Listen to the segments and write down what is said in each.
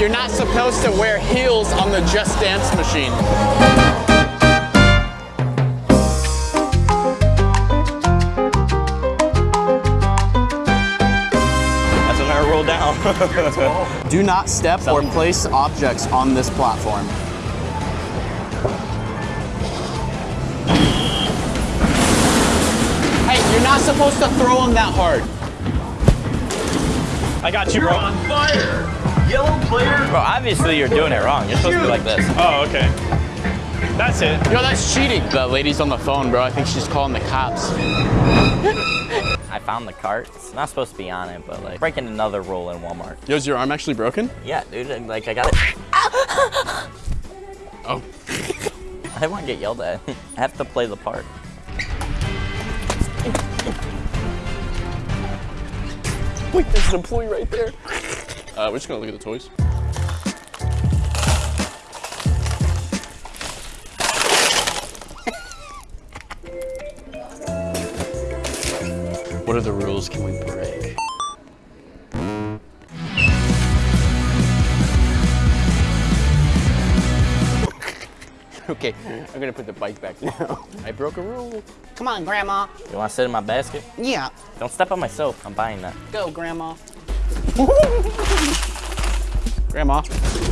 You're not supposed to wear heels on the Just Dance machine. That's another roll down. Do not step or place objects on this platform. Hey, you're not supposed to throw them that hard. I got you, bro. on fire. Yellow player. Bro, obviously you're doing it wrong. You're supposed to be like this. Oh, okay. That's it. Yo, that's cheating. The lady's on the phone, bro. I think she's calling the cops. I found the cart. It's not supposed to be on it, but like breaking another rule in Walmart. Yo, is your arm actually broken? Yeah, dude. and, Like I got it. Oh. I want to get yelled at. I have to play the part. Wait, there's an employee right there. Uh, we're just gonna look at the toys. what are the rules can we break? okay, I'm gonna put the bike back now. I broke a rule. Come on, Grandma. You want to sit in my basket? Yeah, Don't step on my soap. I'm buying that. Go, Grandma. Grandma.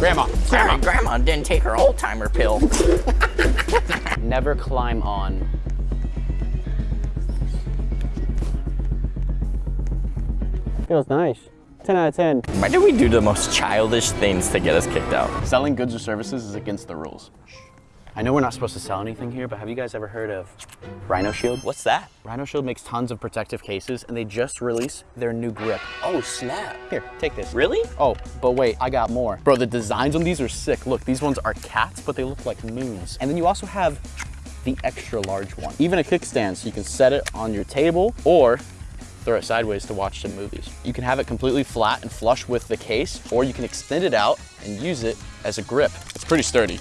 Grandma. Grandma, Grandma didn't take her old timer pill. Never climb on. Feels nice. 10 out of 10. Why do we do the most childish things to get us kicked out? Selling goods or services is against the rules. I know we're not supposed to sell anything here, but have you guys ever heard of Rhino Shield? What's that? Rhino Shield makes tons of protective cases, and they just released their new grip. Oh, snap. Here, take this. Really? Oh, but wait, I got more. Bro, the designs on these are sick. Look, these ones are cats, but they look like moons. And then you also have the extra large one. Even a kickstand, so you can set it on your table or throw it sideways to watch some movies. You can have it completely flat and flush with the case, or you can extend it out and use it as a grip. It's pretty sturdy.